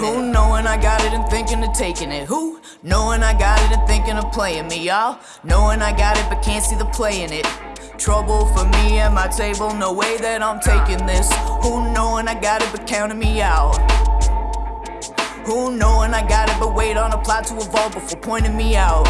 Who knowing I got it and thinking of taking it? Who knowing I got it and thinking of playing me? Y'all knowing I got it but can't see the play in it. Trouble for me at my table, no way that I'm taking this. Who knowing I got it but counting me out? Who knowing I got it but wait on a plot to evolve before pointing me out?